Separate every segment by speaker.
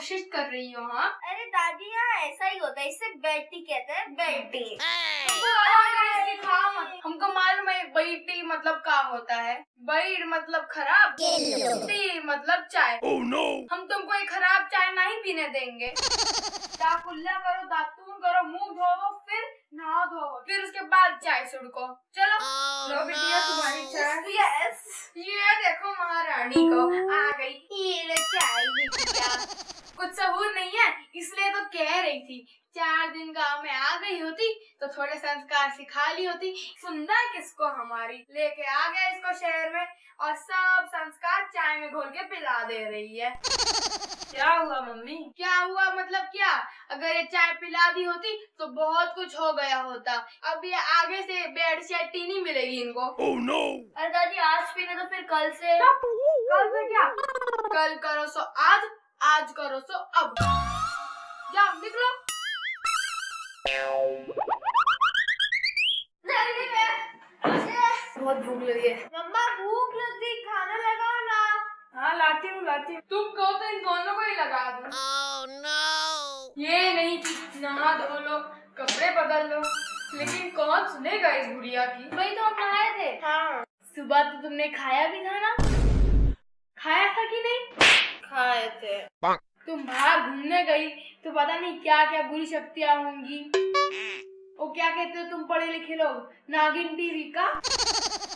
Speaker 1: कोशिश कर रही हो हाँ।
Speaker 2: अरे दादी यहाँ ऐसा ही होता है इसे बेटी कहते हैं बेटी।
Speaker 1: हमको मालूम है बैटी मतलब का होता है। बैर मतलब खराब टी मतलब चाय। Oh, no. हम तुमको एक खराब चाय नहीं पीने देंगे। दाकुल्ला करो दातून करो मुँह धोवो फिर नहा धोवो फिर उसके बाद चाय सुड़को। चलो। लो बिटिया तुम्हारी चाय।
Speaker 2: यस
Speaker 1: ये देखो महारानी को आ गई
Speaker 2: ये ले चाय बिटिया
Speaker 1: कुछ सबूत नहीं है इसलिए तो कह रही थी। चार दिन गाँव में आ गई होती तो थोड़े संस्कार सिखा ली होती। सुनना किसको हमारी लेके आ गया इसको शहर में और सब संस्कार चाय में घोल के पिला दे रही है।
Speaker 3: क्या हुआ मम्मी?
Speaker 1: क्या हुआ मतलब क्या? अगर ये चाय पिला दी होती तो बहुत कुछ हो गया होता। अब ये आगे से बेड शेटी नहीं मिलेगी इनको। Oh, no.
Speaker 2: अरे दादी आज पीने तो फिर कल से।
Speaker 1: कल से क्या? कल करो सो आज। आज करो सो अब। जाओ निकलो। बहुत भूख लगी है।
Speaker 2: मम्मा भूख लगी खाना लगाओ ना।
Speaker 3: हाँ लाती हूँ लाती हूँ।
Speaker 1: तुम कहो तो इन दोनों को ही लगा दो। ये नहीं कि नहा धो लो कपड़े बदल लो लेकिन कौन सुनेगा इस बुढ़िया की?
Speaker 2: वही तो हम नहाए थे।
Speaker 1: हाँ। सुबह तो तुमने खाया भी था ना? खाया था कि नहीं?
Speaker 2: खाए थे।
Speaker 1: तुम बाहर घूमने गई तो पता नहीं क्या क्या बुरी शक्तियाँ होंगी। वो क्या कहते हो तुम पढ़े लिखे लोग? नागिन टीवी का?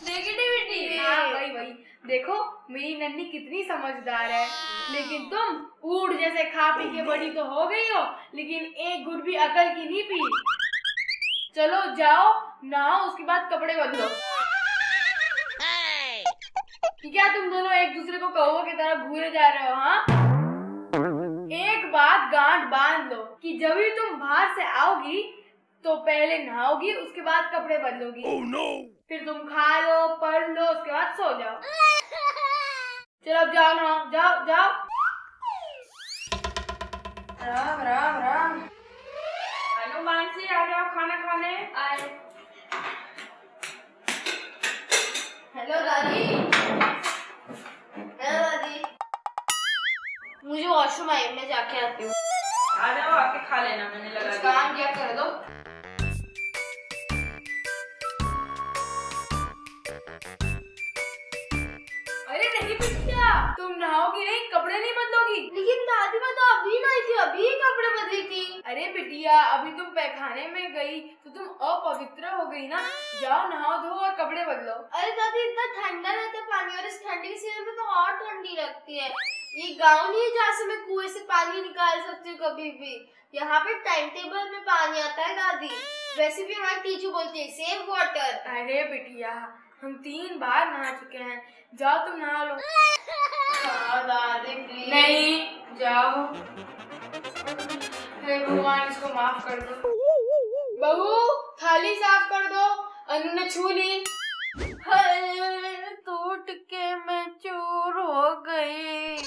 Speaker 1: नेगेटिविटी हाँ वही वही। देखो मेरी नन्नी कितनी समझदार है। लेकिन तुम ऊट जैसे खा पी के बड़ी तो हो गई हो लेकिन एक गुट भी अकल की नहीं पी। चलो जाओ नहाओ उसके बाद कपड़े बदलो। क्या तुम दोनों एक दूसरे को कहो की तरह घूरे जा रहे हो हाँ? एक बात गांठ बाँध लो कि जब भी तुम बाहर से आओगी तो पहले नहाओगी उसके बाद कपड़े बदलोगी। Oh, no. फिर तुम खा लो पढ़ लो उसके बाद सो जाओ। चलो अब जाओ नहाओ जाओ जाओ। राम राम राम।
Speaker 3: हेलो मानसी आ जाओ खाना खाने।
Speaker 1: आए। हेलो दादी।
Speaker 2: वॉशरूम आई मैं जाके आती हूँ।
Speaker 3: आ जाओ आके खा लेना मैंने लगा दिया।
Speaker 1: काम क्या कर दो? अरे नहीं बिटिया तुम नहाओगी नहीं कपड़े नहीं बदलोगी?
Speaker 2: लेकिन दादी मैं तो अभी नहीं थी अभी कपड़े बदली थी।
Speaker 1: अरे बिटिया अभी तुम पैखाने में गई तो तुम अपवित्र हो गई ना। जाओ नहाओ धो और कपड़े बदलो।
Speaker 2: अरे दादी इतना ठंडा रहता पानी और इस ठंडी के सीज़न में तो और ठंडी लगती है। ये गाँव नहीं है जहाँ से मैं कुएँ से पानी निकाल सकती हूँ कभी भी। यहाँ पे टाइम टेबल में पानी आता है दादी। वैसे भी हमारी टीचर बोलती है सेव वाटर
Speaker 1: अरे बिटिया हम तीन बार नहा चुके हैं। जाओ तुम नहा लो।
Speaker 2: हाँ दादी प्लीज़
Speaker 1: नहीं जाओ। भगवान इसको माफ़ कर दो। बहू थाली साफ़ कर दो। अनु ने छू ली।
Speaker 2: टूट के मैं चूर हो गई।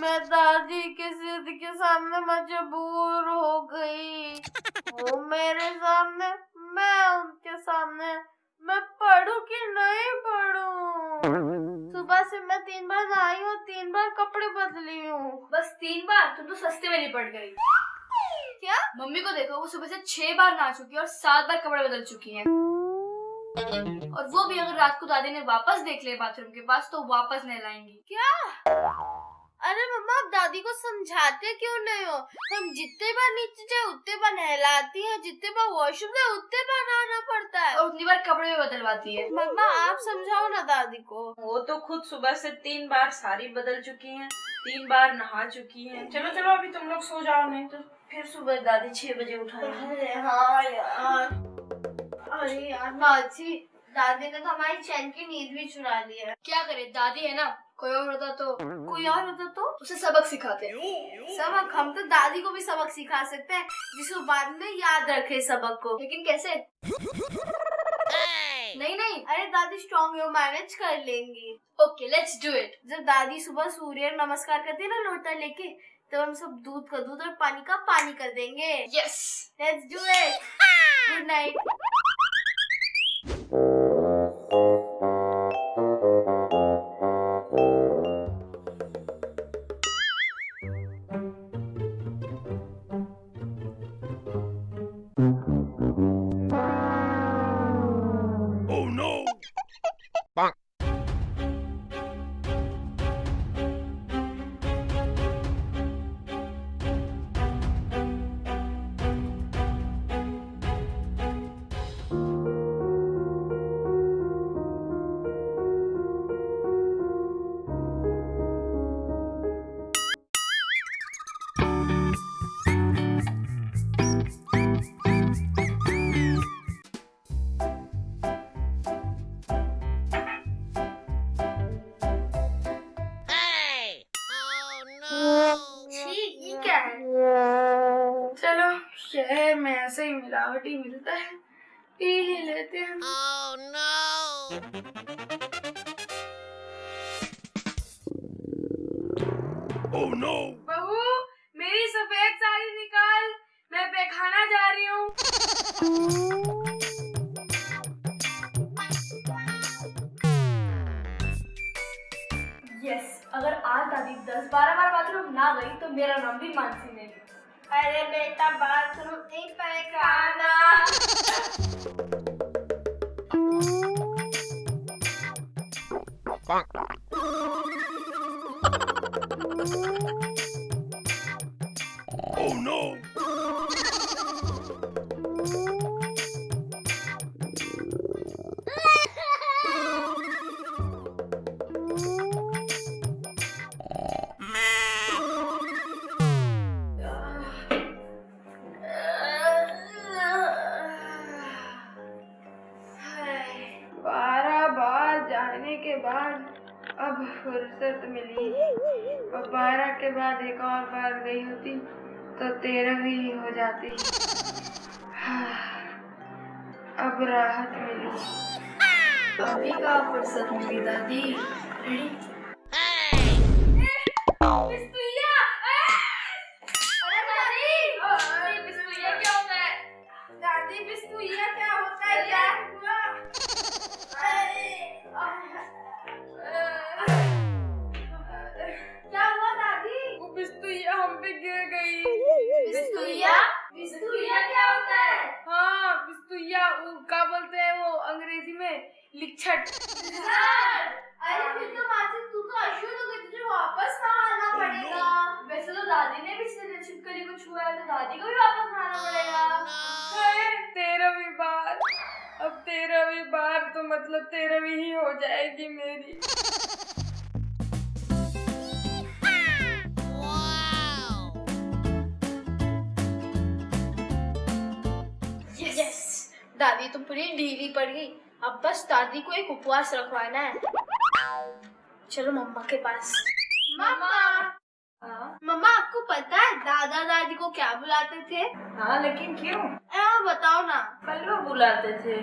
Speaker 2: मैं दादी के जिद के सामने मजबूर हो गई। वो मेरे सामने मैं उनके सामने। मैं पढ़ू कि नहीं पढ़ू? सुबह से मैं तीन बार नहाई हूँ तीन बार कपड़े बदली हूँ।
Speaker 1: बस तीन बार? तुम तो सस्ते में निपट गई।
Speaker 2: क्या?
Speaker 1: मम्मी को देखो वो सुबह से छह बार नहा चुकी है और सात बार कपड़े बदल चुकी है। और वो भी अगर रात को दादी ने वापस देख लिया बाथरूम के पास तो वापस नहलाएँगी।
Speaker 2: क्या? अरे मम्मा आप दादी को समझाते क्यों नहीं हो? हम जितने बार नीचे जाए उतने बार नहलाती हैं जितने बार वॉशरूम जाए उतने बार नहाना पड़ता है।
Speaker 1: और उतनी बार कपड़े भी बदलवाती है।
Speaker 2: मम्मा आप समझाओ ना दादी को।
Speaker 3: वो तो खुद सुबह से तीन बार साड़ी बदल चुकी हैं तीन बार नहा चुकी हैं। चलो चलो अभी तुम लोग सो जाओ नहीं तो फिर सुबह दादी छह बजे उठाएँगे।
Speaker 2: अरे हाँ यार। अरे यार माची दादी ने तो हमारी चैन की नींद भी चुरा ली है।
Speaker 1: क्या करे दादी है ना? कोई और होता तो
Speaker 2: कोई और होता तो
Speaker 1: उसे सबक सिखाते।
Speaker 2: सबक हम तो दादी को भी सबक सिखा सकते हैं जिसको बाद में याद रखे सबक को।
Speaker 1: लेकिन कैसे? नहीं नहीं
Speaker 2: अरे दादी स्ट्रॉन्ग है वो मैनेज कर लेंगी।
Speaker 1: ओके लेट्स डू इट
Speaker 2: जब दादी सुबह सूर्य नमस्कार करती है ना लोटा लेके तो हम सब दूध का दूध और पानी का पानी कर देंगे।
Speaker 1: Yes
Speaker 2: let's do it good night
Speaker 4: ऐसे ही मिलावटी मिलता है। पी ही लेते हैं। Oh, no. oh, no. बहू मेरी सफ़ेद साड़ी निकाल। मैं पैखाना जा रही हूँ।
Speaker 2: यस अगर आज दादी दस बारह बार बाथरूम ना गई तो मेरा नाम भी मानसी नहीं अरे बेटा बाथरूम नहीं पैखाना
Speaker 4: बारह जाने के बाद अब फुर्सत मिली। और बारह के बाद एक और बार गई होती तो तेरह भी हो जाती। अब राहत मिली। अभी का फुर्सत मिली दादी।
Speaker 2: क्या होता है?
Speaker 4: लिच्छट
Speaker 2: अरे फिर तो मानसिक तू तो अशुद्ध हो गई तुझे वापस नहाना पड़ेगा? वैसे तो दादी ने पिछले दिन छिपकली को छुआ है तो दादी को भी वापस नहाना पड़ेगा।
Speaker 4: तेरहवीं बार अब तेरहवीं बार तो मतलब तेरहवीं ही हो जाएगी मेरी।
Speaker 2: दादी तो पूरी ढीली पड़ गई। अब बस दादी को एक उपवास रखवाना है। चलो मम्मा के पास। मम्मा। मम्मा आपको पता है दादा दादी को क्या बुलाते थे?
Speaker 3: हाँ लेकिन क्यों?
Speaker 2: आ, बताओ ना।
Speaker 3: कल्लू बुलाते थे।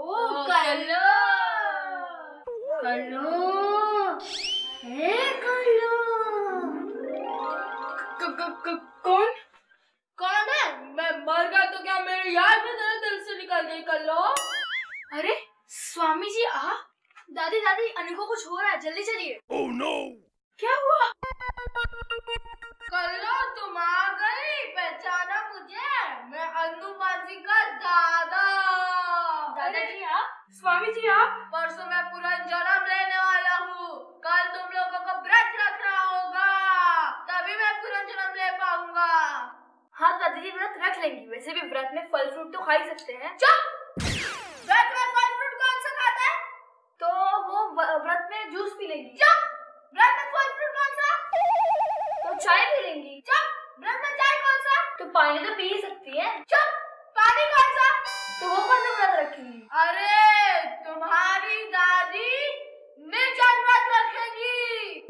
Speaker 2: ओ ओ कल्लो। कल्लो। हे कल्लो।
Speaker 4: कौन?
Speaker 2: कौन है?
Speaker 4: मैं मर गया तो क्या मेरे याद में तेरे दिल से निकल गई कर लो
Speaker 2: अरे स्वामी जी आ। दादी दादी अनु को कुछ हो रहा है जल्दी चलिए। Oh, no.
Speaker 4: क्या हुआ?
Speaker 2: कल्लो तुम आ गई पहचाना मुझे मैं अनु मांझी का दादा। दादाजी आप?
Speaker 4: स्वामी जी आप?
Speaker 2: परसों मैं पूरा जन्म लेने वाला हूँ। कल तुम लोगों को व्रत रखना होगा तभी मैं पूरा जन्म ले पाऊँगा। हाँ दादी जी व्रत रख लेंगी। वैसे भी व्रत में फल फ्रूट तो खा ही सकते हैं। चुप व्रत में फल फ्रूट कौन सा खाता है तो वो व- व्रत में जूस पी लेंगी चुप व्रत में फल फ्रूट कौन सा तो चाय पी लेंगी चुप व्रत में चाय कौन सा तो पानी तो पी सकती है। चुप पानी कौन सा? तो वो कौन सा व्रत रखेंगी? अरे तुम्हारी दादी निर्जन व्रत रखेगी।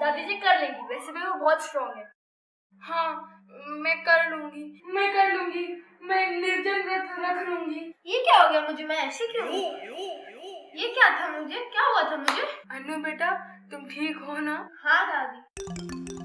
Speaker 2: दादी जी कर लेंगी वैसे भी वो बहुत स्ट्रांग है।
Speaker 4: हाँ मैं कर लूँगी मैं कर लूँगी मैं निर्जन व्रत रख लूँगी।
Speaker 2: ये क्या हो गया मुझे? मैं ऐसे क्यों ये क्या था मुझे? क्या हुआ था मुझे?
Speaker 4: अनु बेटा तुम ठीक हो ना?
Speaker 2: हाँ दादी।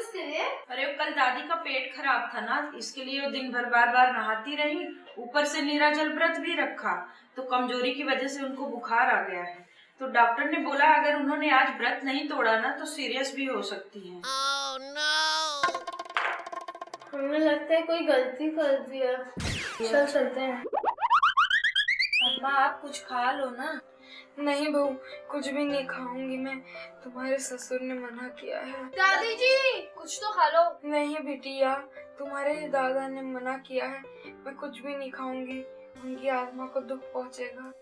Speaker 2: किसके लिए?
Speaker 3: अरे वो कल दादी का पेट खराब था ना इसके लिए वो दिन भर बार बार नहाती रही ऊपर से निराजल व्रत भी रखा तो कमज़ोरी की वजह से उनको बुखार आ गया है। तो डॉक्टर ने बोला अगर उन्होंने आज व्रत नहीं तोड़ा ना तो सीरियस भी हो सकती है। Oh, no.
Speaker 2: हमें लगता है कोई गलती कर दिया। चल चलते हैं।
Speaker 3: अम्मा आप कुछ खा लो ना।
Speaker 4: नहीं बहू कुछ भी नहीं खाऊँगी मैं। तुम्हारे ससुर ने मना किया है।
Speaker 2: दादी जी कुछ तो खा लो।
Speaker 4: नहीं बिटिया तुम्हारे ही दादा ने मना किया है। मैं कुछ भी नहीं खाऊँगी। उनकी आत्मा को दुख पहुंचेगा।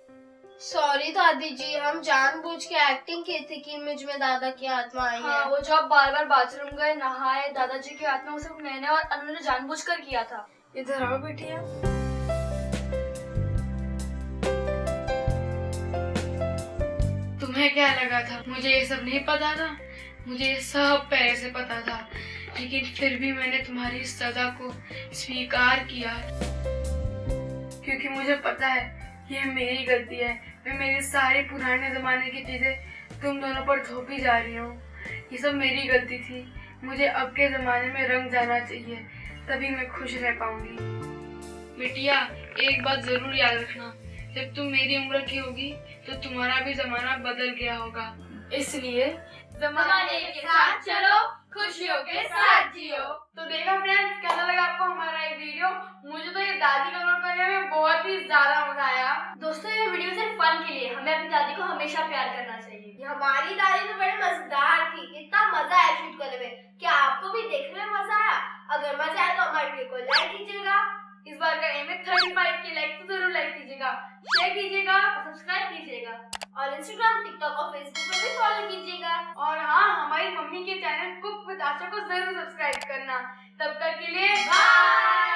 Speaker 2: सॉरी दादी जी हम जानबूझ के एक्टिंग की थी कि मुझमें दादा की आत्मा आई
Speaker 4: हाँ।
Speaker 2: है
Speaker 4: वो जब बार बार बाथरूम गए नहाए दादाजी की आत्मा वो सब मैंने और अनु ने जानबूझकर किया था। इधर आओ बिटिया। तुम्हें क्या लगा था? मुझे ये सब नहीं पता था। मुझे ये सब पहले से पता था। लेकिन फिर भी मैंने तुम्हारी सजा को स्वीकार किया। क्योंकि मुझे पता है, ये मेरी गलती है। मैं मेरी सारी पुराने जमाने की चीज़ें तुम दोनों पर थोपी जा रही हूँ। ये सब मेरी गलती थी। मुझे अब के जमाने में रंग जाना चाहिए, तभी मैं खुश रह पाऊँगी। बिटिया, एक बात ज़रूर याद रखना। जब तुम मेरी उम्र की होगी तो तुम्हारा भी जमाना बदल गया होगा। इसलिए जमाने के साथ चलो खुशियों के साथ जियो। तो देखा फ्रेंड्स कैसा लगा आपको हमारा ये वीडियो मुझे तो ये दादी का रोल करने में बहुत ही ज़्यादा मज़ा आया। दोस्तों ये वीडियो सिर्फ़ फन के लिए। हमें अपनी दादी को हमेशा प्यार करना चाहिए।
Speaker 2: ये हमारी दादी तो बड़े मज़ेदार थी। इतना मज़ा आया शूट करने में। क्या आपको भी देखने में मज़ा आया? अगर मज़ा आया तो हमारे वीडियो को लाइक कीजिएगा।
Speaker 4: इस बार का एम है थर्टी फाइव के लाइक तो ज़रूर लाइक कीजिएगा शेयर कीजिएगा सब्सक्राइब कीजिएगा।
Speaker 2: और इंस्टाग्राम टिकटॉक और फेसबुक पर भी फॉलो कीजिएगा।
Speaker 4: और हाँ हमारी मम्मी के चैनल कुक विद आशा को ज़रूर सब्सक्राइब करना। तब तक के लिए बाय